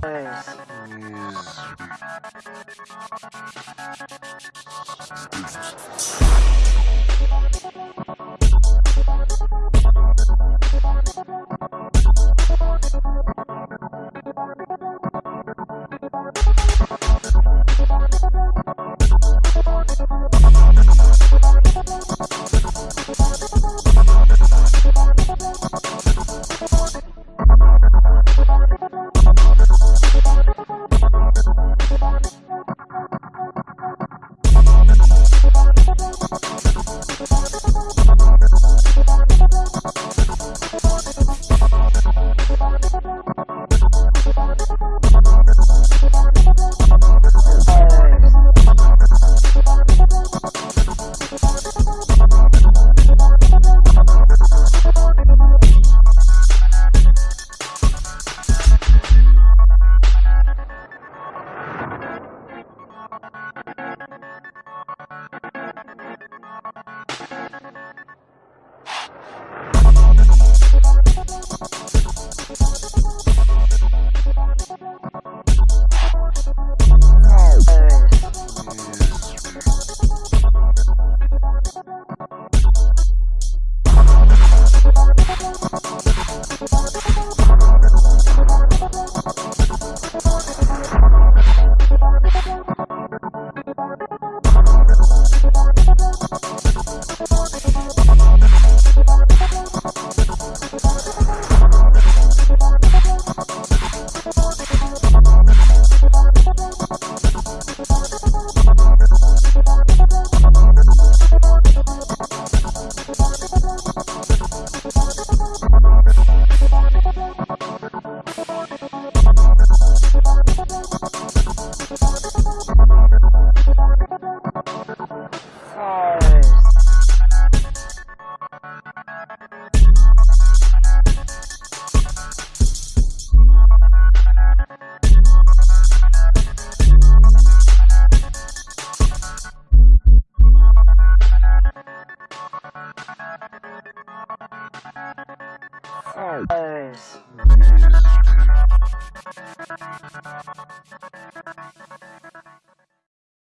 Nice. Arr.